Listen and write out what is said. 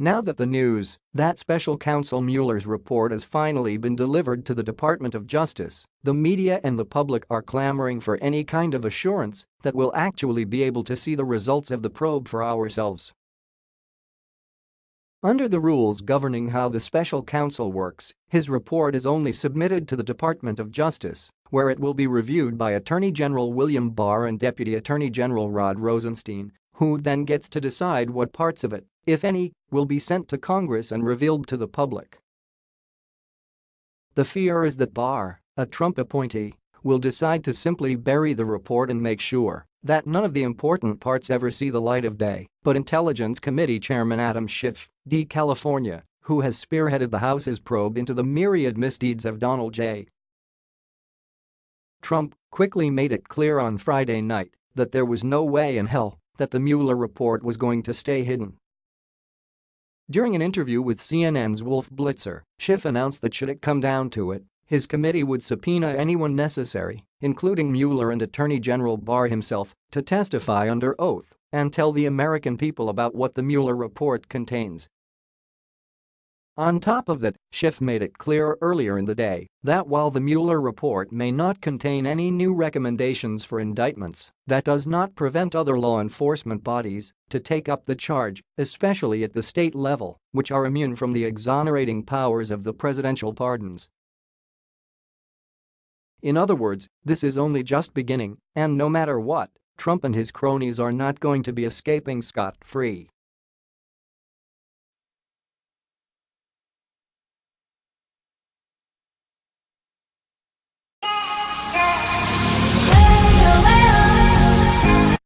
Now that the news that special counsel Mueller's report has finally been delivered to the Department of Justice, the media and the public are clamoring for any kind of assurance that we'll actually be able to see the results of the probe for ourselves. Under the rules governing how the special counsel works, his report is only submitted to the Department of Justice, where it will be reviewed by Attorney General William Barr and Deputy Attorney General Rod Rosenstein, who then gets to decide what parts of it, if any, will be sent to Congress and revealed to the public. The fear is that Barr, a Trump appointee, will decide to simply bury the report and make sure that none of the important parts ever see the light of day, but Intelligence Committee Chairman Adam Schiff, D. California, who has spearheaded the House's probe into the myriad misdeeds of Donald J. Trump quickly made it clear on Friday night that there was no way in hell that the Mueller report was going to stay hidden. During an interview with CNN's Wolf Blitzer, Schiff announced that should it come down to it, his committee would subpoena anyone necessary, including Mueller and Attorney General Barr himself, to testify under oath and tell the American people about what the Mueller report contains. On top of that, Schiff made it clear earlier in the day that while the Mueller report may not contain any new recommendations for indictments, that does not prevent other law enforcement bodies to take up the charge, especially at the state level, which are immune from the exonerating powers of the presidential pardons. In other words, this is only just beginning, and no matter what, Trump and his cronies are not going to be escaping scot-free.